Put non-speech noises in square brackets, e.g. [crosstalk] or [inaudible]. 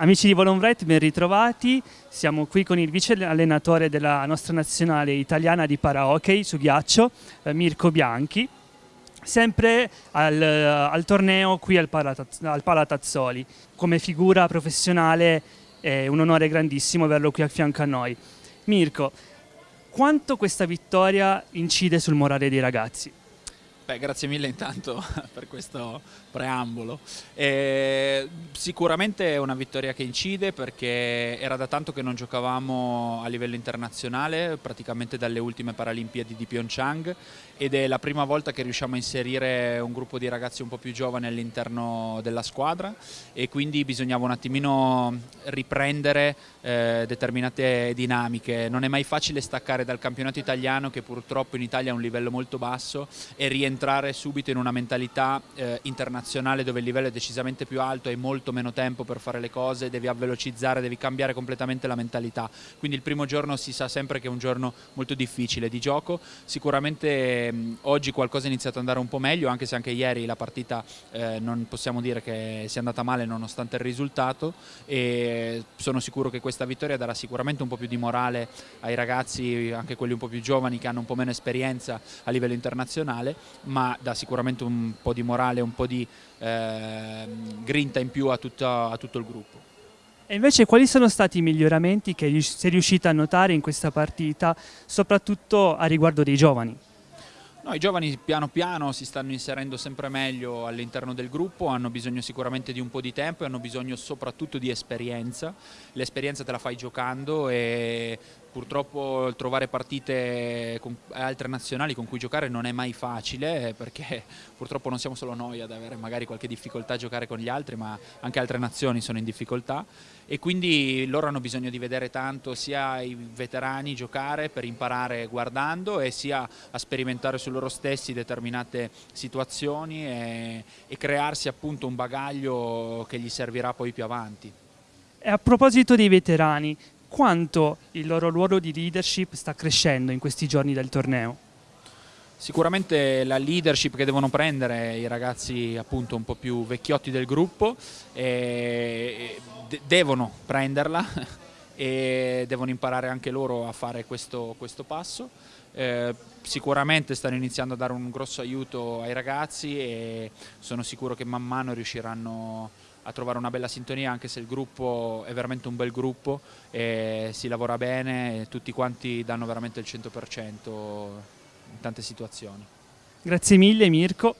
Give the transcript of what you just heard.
Amici di Volonbright, ben ritrovati. Siamo qui con il vice allenatore della nostra nazionale italiana di parahockey su ghiaccio, eh, Mirko Bianchi, sempre al, al torneo qui al Palatazzoli. Come figura professionale è un onore grandissimo averlo qui a fianco a noi. Mirko, quanto questa vittoria incide sul morale dei ragazzi? Beh, grazie mille intanto [laughs] per questo preambolo. E sicuramente è una vittoria che incide perché era da tanto che non giocavamo a livello internazionale, praticamente dalle ultime Paralimpiadi di Pyeongchang ed è la prima volta che riusciamo a inserire un gruppo di ragazzi un po' più giovani all'interno della squadra e quindi bisognava un attimino riprendere eh, determinate dinamiche. Non è mai facile staccare dal campionato italiano che purtroppo in Italia ha un livello molto basso e rientrare subito in una mentalità eh, internazionale dove il livello è decisamente più alto, hai molto meno tempo per fare le cose, devi avvelocizzare, devi cambiare completamente la mentalità. Quindi il primo giorno si sa sempre che è un giorno molto difficile di gioco, sicuramente Ehm, oggi qualcosa è iniziato ad andare un po' meglio, anche se anche ieri la partita eh, non possiamo dire che sia andata male nonostante il risultato. E sono sicuro che questa vittoria darà sicuramente un po' più di morale ai ragazzi, anche quelli un po' più giovani che hanno un po' meno esperienza a livello internazionale, ma dà sicuramente un po' di morale, un po' di eh, grinta in più a, tutta, a tutto il gruppo. E invece quali sono stati i miglioramenti che sei riuscita a notare in questa partita, soprattutto a riguardo dei giovani? No, I giovani piano piano si stanno inserendo sempre meglio all'interno del gruppo, hanno bisogno sicuramente di un po' di tempo e hanno bisogno soprattutto di esperienza. L'esperienza te la fai giocando e purtroppo trovare partite con altre nazionali con cui giocare non è mai facile perché [laughs] purtroppo non siamo solo noi ad avere magari qualche difficoltà a giocare con gli altri ma anche altre nazioni sono in difficoltà e quindi loro hanno bisogno di vedere tanto sia i veterani giocare per imparare guardando e sia a sperimentare su loro stessi determinate situazioni e, e crearsi appunto un bagaglio che gli servirà poi più avanti. E a proposito dei veterani, quanto il loro ruolo di leadership sta crescendo in questi giorni del torneo? Sicuramente la leadership che devono prendere i ragazzi appunto un po' più vecchiotti del gruppo eh, devono prenderla [laughs] e devono imparare anche loro a fare questo, questo passo. Eh, sicuramente stanno iniziando a dare un grosso aiuto ai ragazzi e sono sicuro che man mano riusciranno a trovare una bella sintonia anche se il gruppo è veramente un bel gruppo e si lavora bene e tutti quanti danno veramente il 100% in tante situazioni. Grazie mille Mirko.